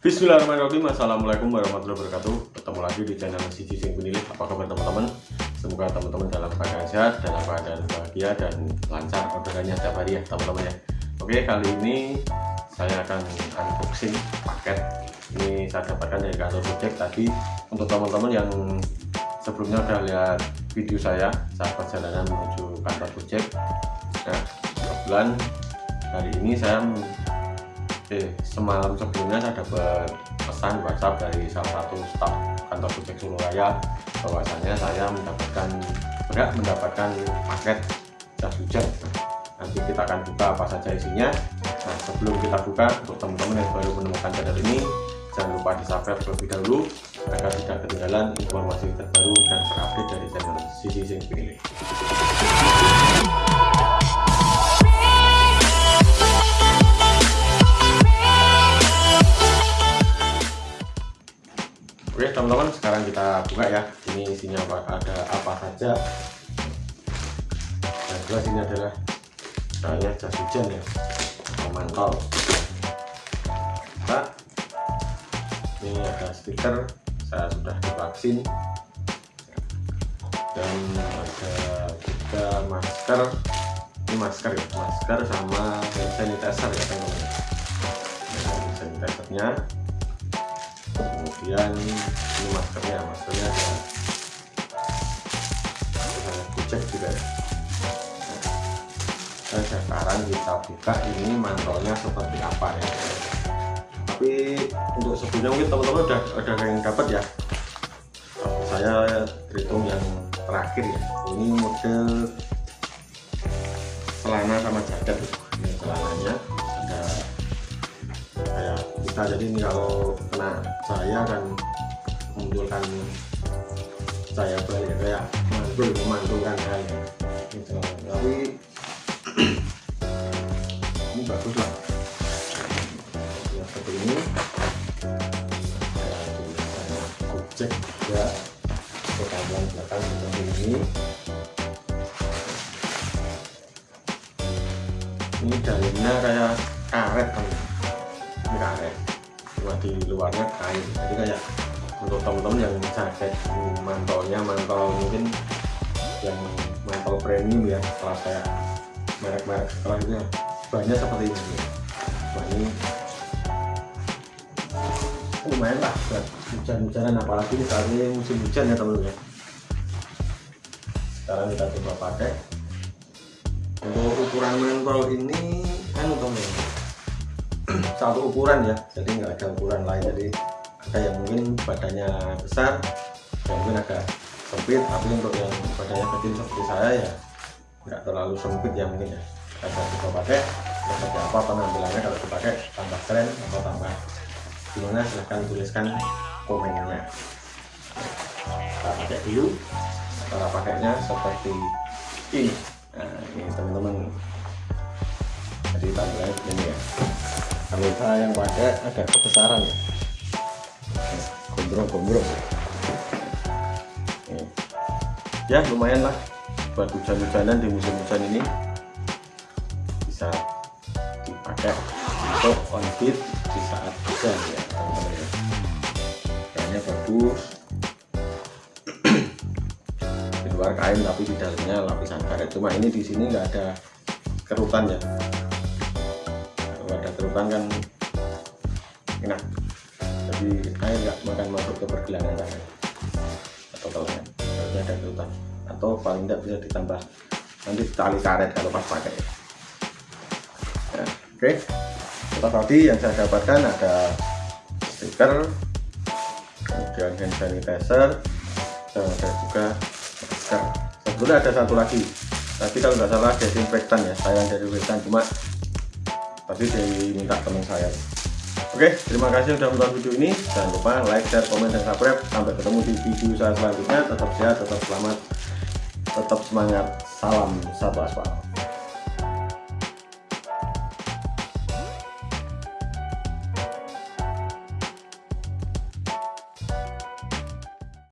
Bismillahirrahmanirrahim. Assalamualaikum warahmatullahi wabarakatuh. Ketemu lagi di channel Sisi Sing Penilih Apa kabar teman-teman? Semoga teman-teman dalam keadaan sehat Dalam keadaan bahagia dan lancar orderannya setiap hari ya teman-teman ya. Oke kali ini saya akan unboxing paket. Ini saya dapatkan dari kantor Gojek tadi. Untuk teman-teman yang sebelumnya udah lihat video saya Saat perjalanan menuju kantor Gojek Nah kebetulan hari ini saya eh semalam sebelumnya saya dapat pesan WhatsApp dari salah satu staf kantor Gojek Surabaya. Bahwasanya saya mendapatkan berhak mendapatkan paket jas hujan. Nanti kita akan buka apa saja isinya. Nah sebelum kita buka untuk teman-teman yang baru menemukan channel ini jangan lupa di subscribe terlebih dahulu agar tidak ketinggalan informasi terbaru dan terupdate dari channel Sisi Sing Pilih sekarang kita buka ya. Ini isinya apa, ada apa saja? Yang jelas ini adalah kayaknya jas hujan ya. Memantau. Nah, ini ada stiker. Saya sudah divaksin. Dan ada juga masker. Ini masker ya? Masker sama hand sanitizer ya teman-teman. Hand sanitizernya kemudian ini maskernya maskernya ada ada kucek juga ya. Nah, sekarang kita buka ini mantolnya seperti apa ya? Tapi untuk sebelumnya mungkin teman-teman udah ada yang dapat ya? Saya terhitung yang terakhir ya. Ini model celana sama jaket. Ini celananya kayak kita jadi ini kalau kena saya akan memunculkan saya balik kayak mantul memantulkan saya gitu. tapi ini bagus lah. Ya seperti ini. Objek juga ke belakang belakang seperti ini. Ini dalamnya kayak karet kan? Ini karet cuma di luarnya kain jadi kayak untuk teman-teman yang jaket mantolnya mantol mungkin yang mantol premium ya setelah kayak merek-merek setelahnya banyak seperti ini. Nah ini lumayan lah buat hujan-hujanan apalagi saat ini musim hujan ya teman-teman ya. Sekarang kita coba pakai. Untuk ukuran mentol ini kan teman satu ukuran ya jadi nggak ada ukuran lain. Jadi ada yang mungkin badannya besar yang mungkin agak sempit tapi untuk yang badannya kecil seperti saya ya nggak terlalu sempit ya mungkin ya. Kita coba pakai seperti apa penampilannya kalau dipakai tambah keren atau tambah gimana silahkan tuliskan komennya. Kita pakai dulu cara pakainya seperti ini. Nah ini teman-teman. Jadi tampilannya begini ya saya yang pakai agak kebesaran ya? Gondrong-gondrong ya lumayan lah. Buat hujan-hujanan di musim hujan ini. Bisa dipakai untuk on beat di saat hujan ya ya. Kayaknya bagus. Di luar kain tapi di dalamnya lapisan karet. Cuma ini di sini nggak ada kerutan ya ada kerutan kan enak. Jadi air nggak makan masuk ke pergelangan tangan atau telangan kalau ada kerutan atau paling tidak bisa ditambah. Nanti tali karet kalau pas pakai. Ya, oke. Okay. setelah tadi yang saya dapatkan ada stiker kemudian hand sanitizer dan ada juga masker. Sebetulnya ada satu lagi. Tapi kalau nggak salah desinfektan ya saya desinfektan cuma tadi diminta teman saya. Oke terima kasih sudah menonton video ini. Jangan lupa like share komen dan subscribe. Sampai ketemu di video saya selanjutnya. Tetap sehat tetap selamat tetap semangat. Salam satu aspal